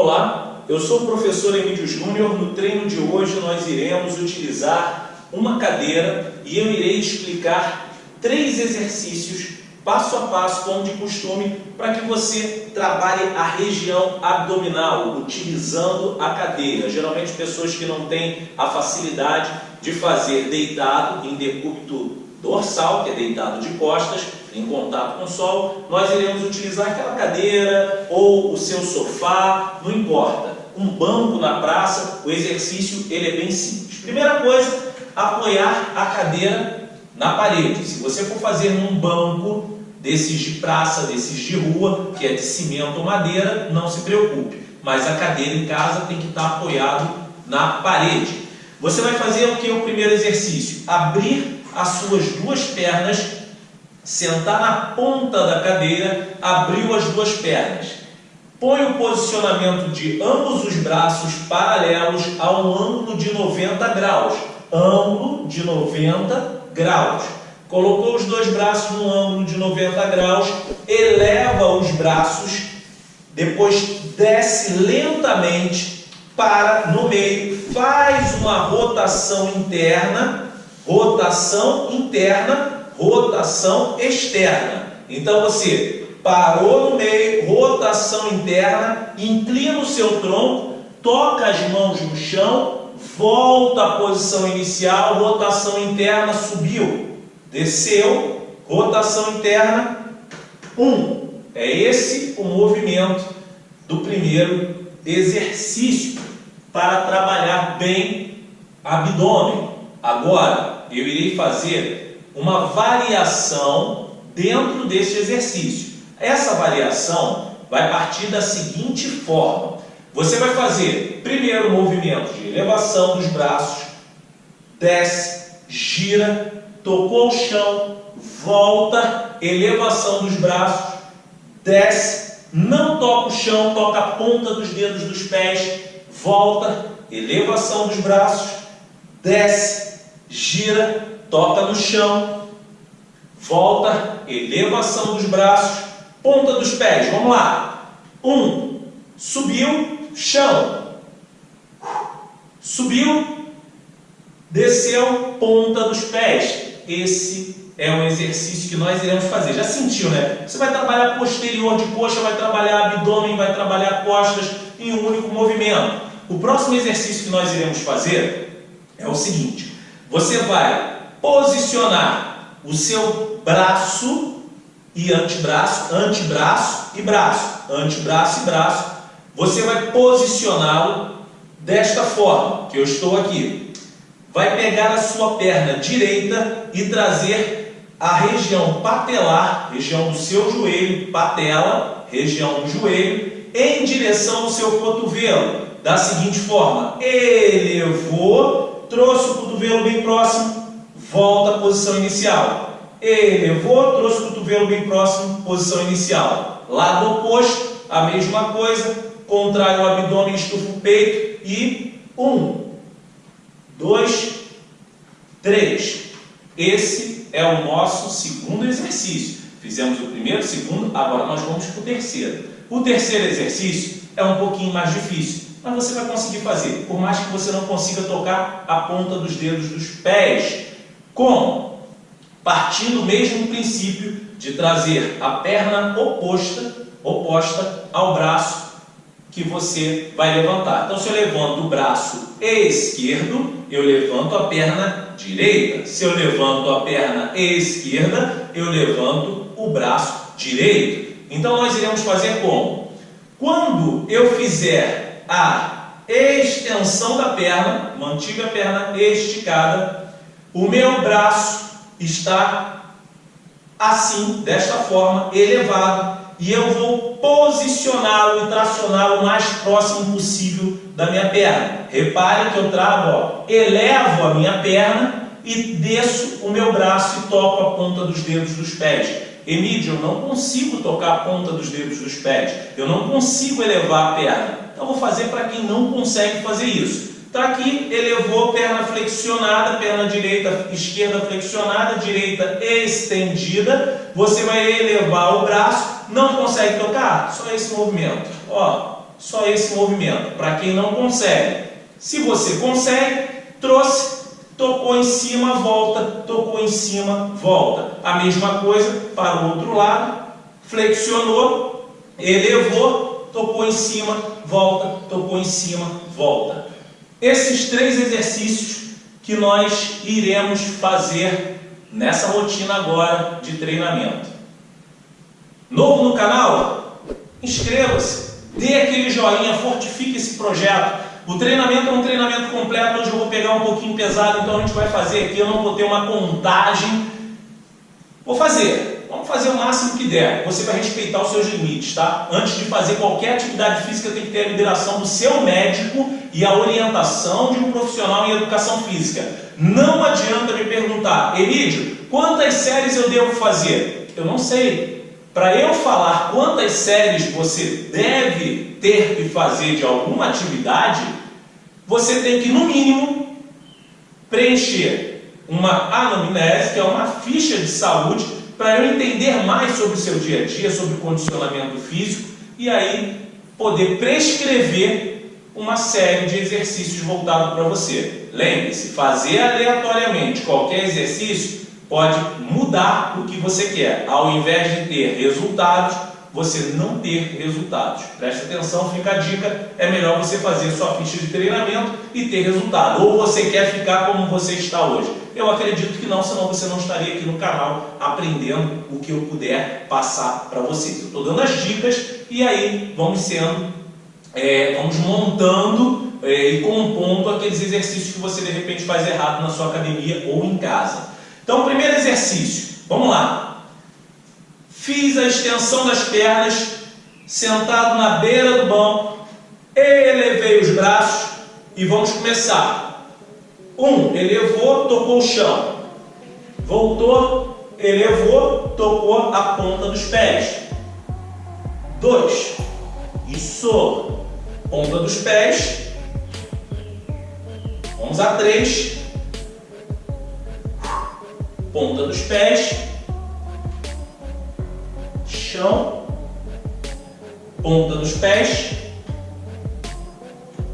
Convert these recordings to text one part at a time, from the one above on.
Olá, eu sou o professor Emílio Júnior. No treino de hoje nós iremos utilizar uma cadeira e eu irei explicar três exercícios passo a passo, como de costume, para que você trabalhe a região abdominal, utilizando a cadeira. Geralmente pessoas que não têm a facilidade de fazer deitado em decúbito dorsal, que é deitado de costas, em contato com o solo, nós iremos utilizar aquela cadeira ou o seu sofá, não importa. Um banco na praça, o exercício ele é bem simples. Primeira coisa, apoiar a cadeira na parede. Se você for fazer num banco desses de praça, desses de rua, que é de cimento ou madeira, não se preocupe. Mas a cadeira em casa tem que estar apoiado na parede. Você vai fazer o que o primeiro exercício? Abrir as suas duas pernas sentar na ponta da cadeira, abriu as duas pernas. Põe o posicionamento de ambos os braços paralelos a um ângulo de 90 graus. Ângulo de 90 graus. Colocou os dois braços no ângulo de 90 graus, eleva os braços, depois desce lentamente para no meio, faz uma rotação interna, rotação interna rotação externa. Então você parou no meio, rotação interna, inclina o seu tronco, toca as mãos no chão, volta à posição inicial, rotação interna, subiu, desceu, rotação interna, um. É esse o movimento do primeiro exercício para trabalhar bem abdômen. Agora, eu irei fazer uma variação dentro deste exercício. Essa variação vai partir da seguinte forma. Você vai fazer primeiro movimento de elevação dos braços, desce, gira, tocou o chão, volta, elevação dos braços, desce, não toca o chão, toca a ponta dos dedos dos pés, volta, elevação dos braços, desce, gira, toca no chão, volta, elevação dos braços, ponta dos pés. Vamos lá. Um, subiu, chão. Subiu, desceu, ponta dos pés. Esse é um exercício que nós iremos fazer. Já sentiu, né? Você vai trabalhar posterior de coxa, vai trabalhar abdômen, vai trabalhar costas em um único movimento. O próximo exercício que nós iremos fazer é o seguinte. Você vai posicionar o seu braço e antebraço, antebraço e braço, antebraço e braço, você vai posicioná-lo desta forma, que eu estou aqui. Vai pegar a sua perna direita e trazer a região patelar, região do seu joelho, patela, região do joelho, em direção ao seu cotovelo, da seguinte forma, elevou, trouxe o cotovelo bem próximo, volta à posição inicial. Elevou, trouxe o cotovelo bem próximo, posição inicial. Lado oposto, a mesma coisa, contrai o abdômen, estufa o peito e um, dois, três. Esse é o nosso segundo exercício. Fizemos o primeiro, o segundo, agora nós vamos para o terceiro. O terceiro exercício é um pouquinho mais difícil, mas você vai conseguir fazer, por mais que você não consiga tocar a ponta dos dedos dos pés. Como? Partindo do mesmo princípio de trazer a perna oposta, oposta ao braço que você vai levantar. Então, se eu levanto o braço esquerdo, eu levanto a perna direita. Se eu levanto a perna esquerda, eu levanto o braço direito. Então, nós iremos fazer como? Quando eu fizer a extensão da perna, mantive a perna esticada, o meu braço está assim, desta forma, elevado, e eu vou posicioná-lo e tracioná-lo o mais próximo possível da minha perna. Repare que eu trago, ó, elevo a minha perna e desço o meu braço e toco a ponta dos dedos dos pés. Emílio, eu não consigo tocar a ponta dos dedos dos pés, eu não consigo elevar a perna. Então, vou fazer para quem não consegue fazer isso. Está aqui, elevou, perna flexionada, perna direita, esquerda flexionada, direita estendida. Você vai elevar o braço, não consegue tocar? Só esse movimento. Ó, só esse movimento. Para quem não consegue, se você consegue, trouxe, tocou em cima, volta, tocou em cima, volta. A mesma coisa para o outro lado, flexionou, elevou, tocou em cima, volta, tocou em cima, volta. Esses três exercícios que nós iremos fazer nessa rotina agora de treinamento. Novo no canal? Inscreva-se, dê aquele joinha, fortifique esse projeto. O treinamento é um treinamento completo, hoje eu vou pegar um pouquinho pesado, então a gente vai fazer aqui, eu não vou ter uma contagem. Vou fazer, vamos fazer o máximo que der. Você vai respeitar os seus limites, tá? Antes de fazer qualquer atividade física, tem que ter a liberação do seu médico e a orientação de um profissional em educação física. Não adianta me perguntar, Emílio, quantas séries eu devo fazer? Eu não sei. Para eu falar quantas séries você deve ter que fazer de alguma atividade, você tem que, no mínimo, preencher uma anamnese, que é uma ficha de saúde, para eu entender mais sobre o seu dia a dia, sobre o condicionamento físico, e aí poder prescrever uma série de exercícios voltados para você. Lembre-se, fazer aleatoriamente qualquer exercício pode mudar o que você quer. Ao invés de ter resultados, você não ter resultados. Preste atenção, fica a dica, é melhor você fazer sua ficha de treinamento e ter resultado. Ou você quer ficar como você está hoje? Eu acredito que não, senão você não estaria aqui no canal aprendendo o que eu puder passar para vocês. Eu estou dando as dicas e aí vamos sendo, é, vamos montando é, e compondo aqueles exercícios que você de repente faz errado na sua academia ou em casa. Então, primeiro exercício, vamos lá. Fiz a extensão das pernas, sentado na beira do banco, elevei os braços e vamos começar. Um, elevou, tocou o chão. Voltou, elevou, tocou a ponta dos pés. Dois, isso, ponta dos pés. Vamos a três, ponta dos pés, chão, ponta dos pés,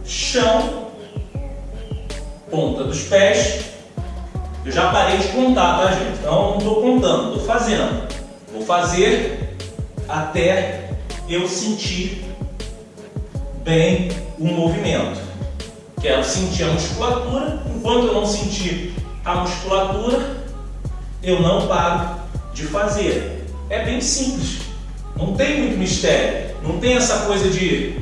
chão, ponta dos pés. Eu já parei de contar, tá gente? Então não estou contando, estou fazendo. Vou fazer até eu sentir bem o movimento. Quero sentir a musculatura, enquanto eu não sentir a musculatura, eu não paro de fazer. É bem simples, não tem muito mistério, não tem essa coisa de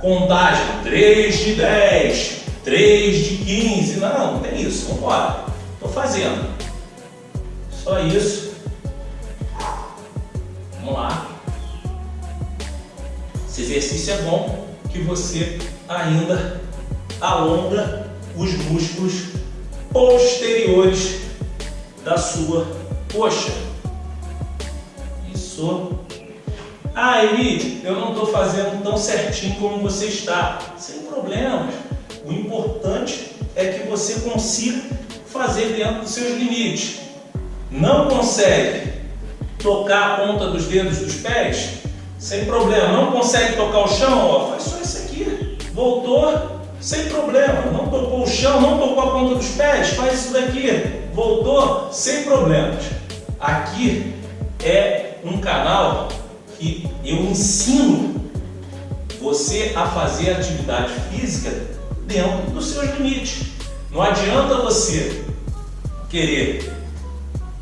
contagem 3 de 10, 3 de 15, não, não tem isso, vamos embora. Estou fazendo. Só isso. Vamos lá. Esse exercício é bom que você ainda alonga os músculos posteriores da sua coxa. Isso. Eli, eu não estou fazendo tão certinho como você está. Sem problemas. O importante é que você consiga fazer dentro dos seus limites. Não consegue tocar a ponta dos dedos dos pés? Sem problema. Não consegue tocar o chão? Ó, faz só isso aqui. Voltou? Sem problema. Não tocou o chão, não tocou a ponta dos pés? Faz isso daqui voltou sem problemas. Aqui é um canal que eu ensino você a fazer atividade física dentro dos seus limites. Não adianta você querer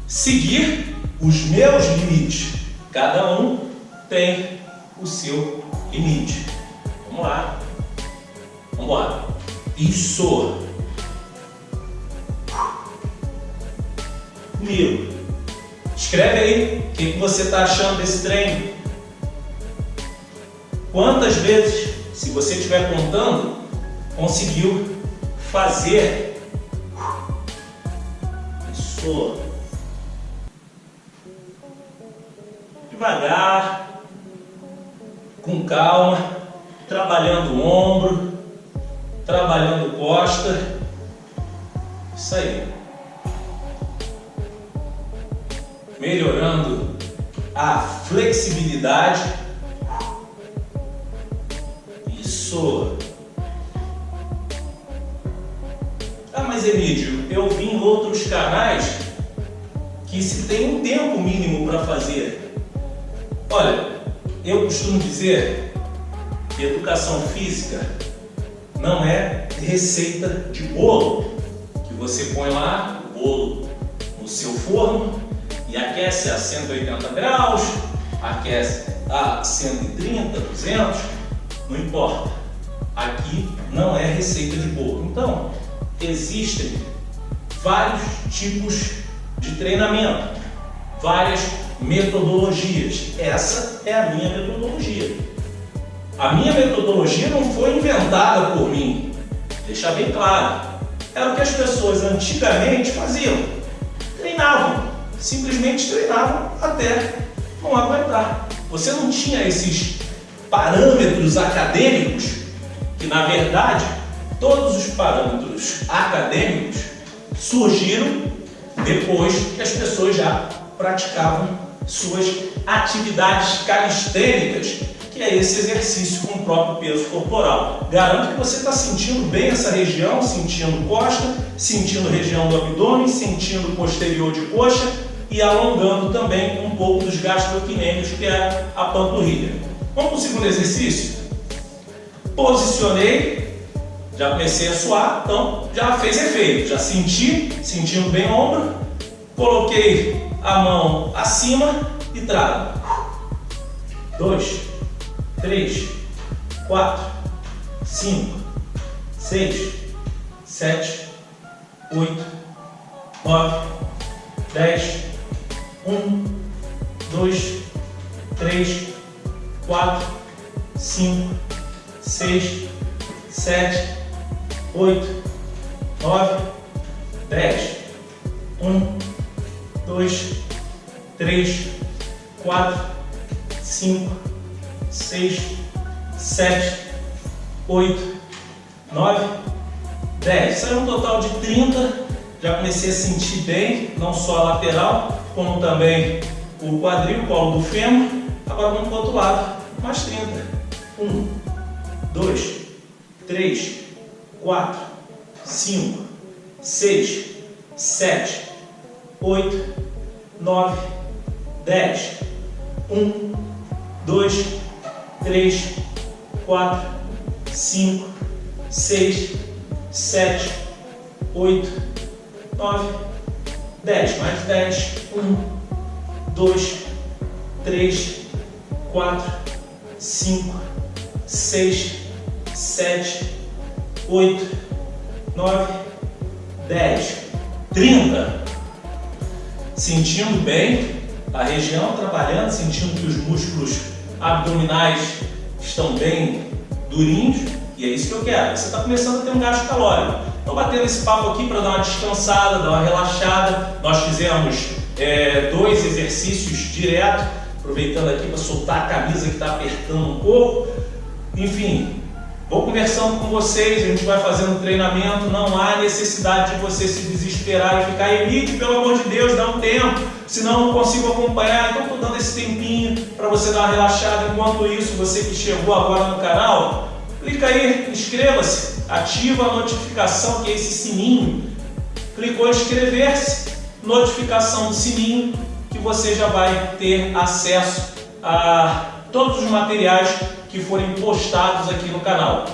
seguir os meus limites. Cada um tem o seu limite. Vamos lá. Vamos embora. Isso. comigo. Escreve aí o que, que você está achando desse treino. Quantas vezes, se você estiver contando, conseguiu fazer isso devagar, com calma, trabalhando o ombro, trabalhando costa. Isso aí. melhorando a flexibilidade. pessoa. Ah, mas Emílio, eu vi em outros canais que se tem um tempo mínimo para fazer. Olha, eu costumo dizer que educação física não é receita de bolo, que você põe lá o bolo no seu forno e aquece a 180 graus, aquece a 130, 200, não importa. Aqui não é receita de bolo. Então, existem vários tipos de treinamento, várias metodologias. Essa é a minha metodologia. A minha metodologia não foi inventada por mim, deixar bem claro. Era o que as pessoas antigamente faziam. Treinavam, simplesmente treinavam até não aguentar. Você não tinha esses parâmetros acadêmicos, que na verdade todos os parâmetros acadêmicos surgiram depois que as pessoas já praticavam suas atividades calistênicas, que é esse exercício com o próprio peso corporal. Garanto que você está sentindo bem essa região, sentindo costa, sentindo região do abdômen, sentindo posterior de coxa e alongando também um pouco dos gastroquinêmios, que é a panturrilha. Vamos para o segundo exercício? Posicionei, já comecei a suar, então já fez efeito. Já senti, sentindo bem o ombro, coloquei a mão acima e trago. Dois, três, quatro, cinco, seis, sete, oito, nove, dez, um, dois, três, quatro, cinco, seis, sete, oito, nove, dez. Um, dois, três, quatro, cinco, seis, sete, oito, nove, dez. Saiu um total de 30. Já comecei a sentir bem, não só a lateral, como também o quadril, o colo do fêmur. Agora vamos para o outro lado, mais 30. 1, 2, 3, 4, 5, 6, 7, 8, 9, 10. 1, 2, 3, 4, 5, 6, 7, 8, 9, 10, mais 10, 1, 2, 3, 4, 5, 6, 7, 8, 9, 10, 30. Sentindo bem a região trabalhando, sentindo que os músculos abdominais estão bem durinhos, e é isso que eu quero. Você está começando a ter um gasto calórico. Estou batendo esse papo aqui para dar uma descansada, dar uma relaxada. Nós fizemos é, dois exercícios direto, aproveitando aqui para soltar a camisa que está apertando um pouco. Enfim, vou conversando com vocês, a gente vai fazendo treinamento. Não há necessidade de você se desesperar e ficar elite, pelo amor de Deus, dá um tempo, senão não consigo acompanhar. Então estou dando esse tempinho para você dar uma relaxada. Enquanto isso, você que chegou agora no canal, clica aí, inscreva-se ativa a notificação, que é esse sininho. Clicou em inscrever-se, notificação do sininho, que você já vai ter acesso a todos os materiais que forem postados aqui no canal.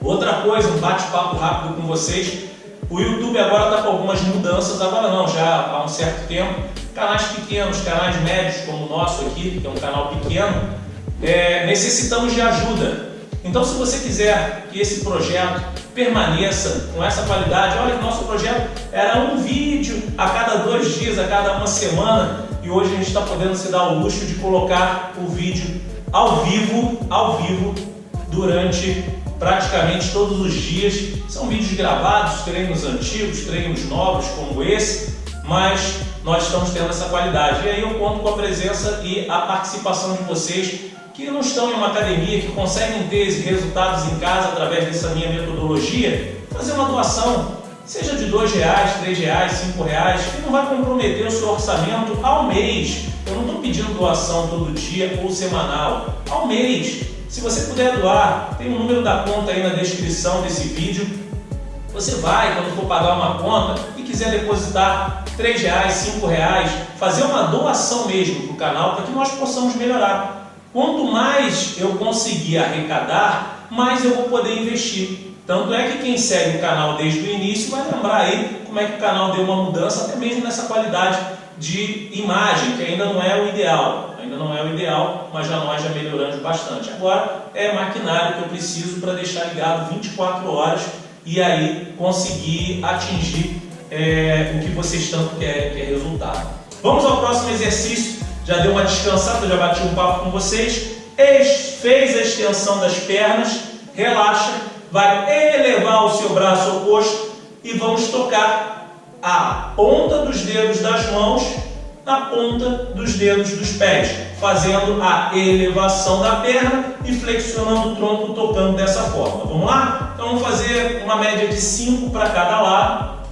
Outra coisa, um bate-papo rápido com vocês. O YouTube agora está com algumas mudanças, agora não, já há um certo tempo. Canais pequenos, canais médios como o nosso aqui, que é um canal pequeno, é, necessitamos de ajuda. Então, se você quiser que esse projeto permaneça com essa qualidade, olha que nosso projeto era um vídeo a cada dois dias, a cada uma semana, e hoje a gente está podendo se dar o luxo de colocar o vídeo ao vivo, ao vivo, durante praticamente todos os dias. São vídeos gravados, treinos antigos, treinos novos como esse, mas nós estamos tendo essa qualidade. E aí eu conto com a presença e a participação de vocês que não estão em uma academia, que conseguem ter resultados em casa através dessa minha metodologia, fazer uma doação, seja de dois reais, três reais, cinco reais, que não vai comprometer o seu orçamento ao mês. Eu não estou pedindo doação todo dia ou semanal, ao mês. Se você puder doar, tem o um número da conta aí na descrição desse vídeo. Você vai, quando for pagar uma conta e quiser depositar R$ reais, R$ reais, fazer uma doação mesmo para o canal para que nós possamos melhorar. Quanto mais eu conseguir arrecadar, mais eu vou poder investir. Tanto é que quem segue o canal desde o início vai lembrar aí como é que o canal deu uma mudança, até mesmo nessa qualidade de imagem, que ainda não é o ideal. Ainda não é o ideal, mas já nós já melhoramos bastante. Agora é maquinário que eu preciso para deixar ligado 24 horas e aí conseguir atingir é, o que vocês tanto querem, que é resultado. Vamos ao próximo exercício. Já deu uma descansada, já bati um papo com vocês. Fez a extensão das pernas, relaxa, vai elevar o seu braço oposto e vamos tocar a ponta dos dedos das mãos na ponta dos dedos dos pés, fazendo a elevação da perna e flexionando o tronco, tocando dessa forma. Vamos lá? Então vamos fazer uma média de 5 para cada lado.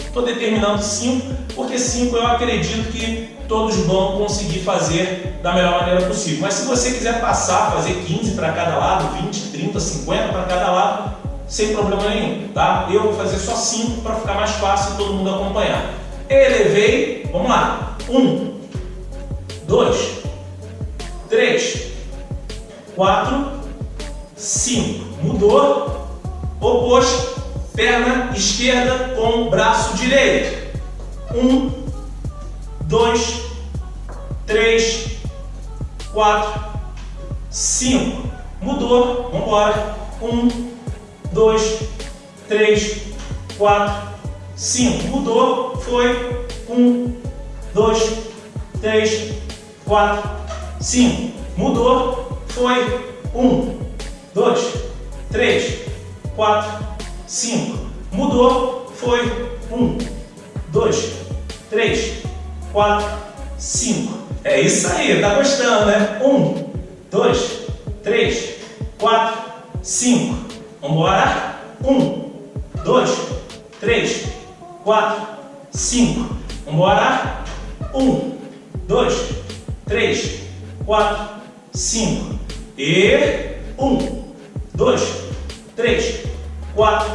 Estou determinando 5, porque 5 eu acredito que todos vão conseguir fazer da melhor maneira possível. Mas se você quiser passar, fazer 15 para cada lado, 20, 30, 50 para cada lado, sem problema nenhum, tá? Eu vou fazer só 5 para ficar mais fácil todo mundo acompanhar. Elevei, vamos lá. 1, 2, 3, 4, 5. Mudou. Oposto, perna esquerda com braço direito. 1, 2, 3, 4, 5. Mudou. Vamos embora. 1, 2, 3, 4, 5. Mudou, foi 1, 2, 3, 4, 5. Mudou, foi 1, 2, 3, 4, 5. Mudou, foi 1, 2, 3, 4, 5. É isso aí, tá gostando, né? 1, 2, 3, 4, 5. Vamos embora? Um, dois, três, quatro, cinco. Vamos embora? Um, dois, três, quatro, cinco. E um, dois, três, quatro,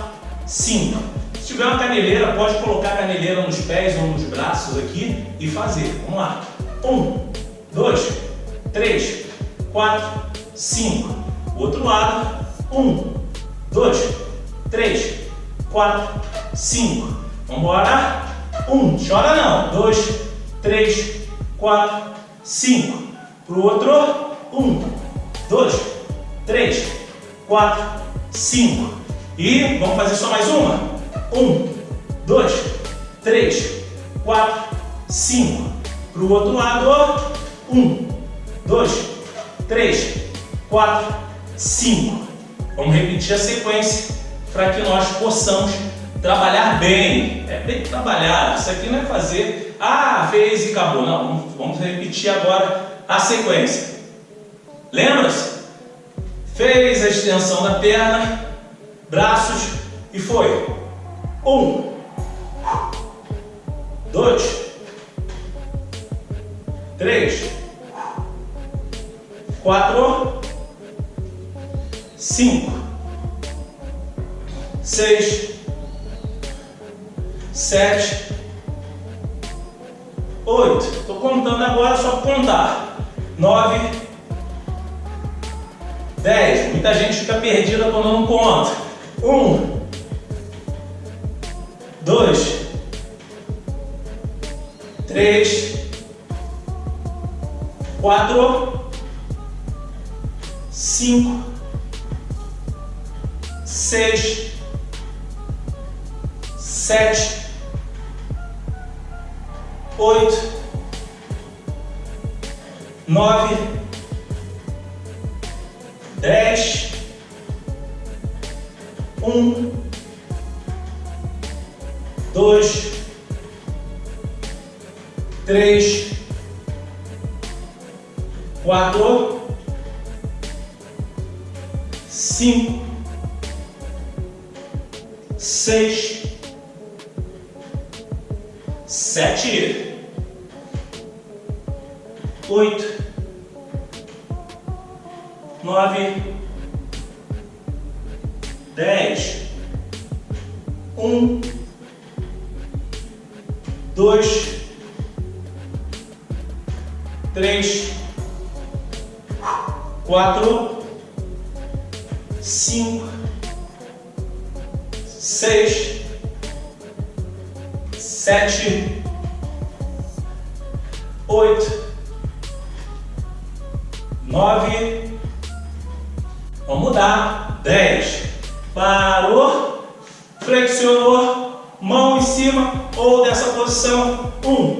cinco. Se tiver uma caneleira, pode colocar a caneleira nos pés ou nos braços aqui e fazer. Vamos lá. Um, dois, três, quatro, cinco. Outro lado. Um, dois, três, quatro, cinco. Vamos embora? Um, chora não. Dois, três, quatro, cinco. Para o outro, um, dois, três, quatro, cinco. E vamos fazer só mais uma? Um, dois, três, quatro, cinco. Para o outro lado, um, dois, três, quatro, cinco. Vamos repetir a sequência para que nós possamos trabalhar bem. É bem trabalhar. Isso aqui não é fazer, ah, fez e acabou. Não, vamos repetir agora a sequência. Lembra-se? Fez a extensão da perna, braços e foi. Um, dois, três, quatro, cinco, seis, sete, oito. Estou contando agora só contar. Nove, dez. Muita gente fica perdida quando não conta. Um, dois, três, quatro, cinco. Seis, sete, oito, nove, dez, um, dois, três, quatro, cinco. Seis, sete, oito, nove, dez, um, dois, três, quatro, cinco, seis, sete, oito, nove, vamos mudar, dez, parou, flexionou, mão em cima ou dessa posição, um,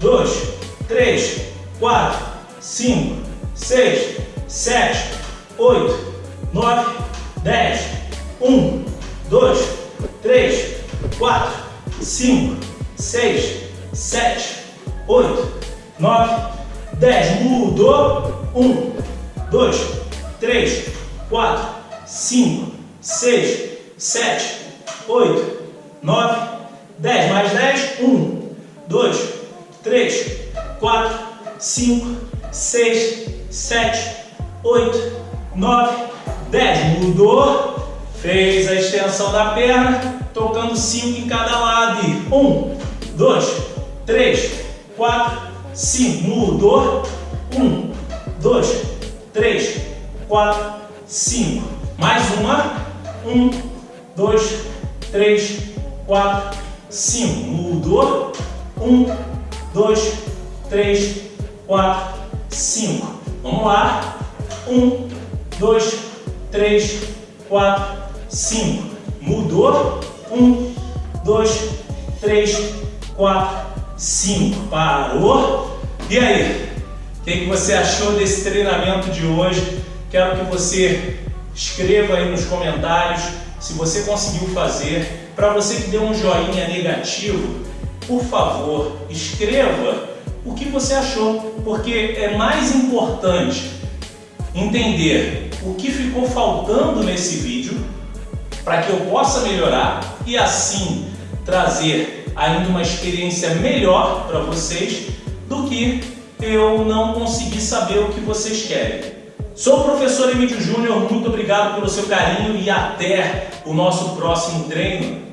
dois, três, quatro, cinco, seis, sete, oito, nove, dez, um, dois, três, quatro, cinco, seis, sete, oito, nove, dez. Mudou. Um, dois, três, quatro, cinco, seis, sete, oito, nove, dez. Mais dez. Um, dois, três, quatro, cinco, seis, sete, oito, nove, dez. Mudou. Fez a extensão da perna, tocando cinco em cada lado. E um, dois, três, quatro, cinco. Mudou. Um, dois, três, quatro, cinco. Mais uma. Um, dois, três, quatro, cinco. Mudou. Um, dois, três, quatro, cinco. Vamos lá. Um, dois, três, quatro, cinco. Mudou. Um, dois, três, quatro, cinco. Parou. E aí? O que você achou desse treinamento de hoje? Quero que você escreva aí nos comentários se você conseguiu fazer. Para você que deu um joinha negativo, por favor, escreva o que você achou, porque é mais importante entender o que ficou faltando nesse vídeo para que eu possa melhorar e assim trazer ainda uma experiência melhor para vocês do que eu não conseguir saber o que vocês querem. Sou o professor Emílio Júnior, muito obrigado pelo seu carinho e até o nosso próximo treino.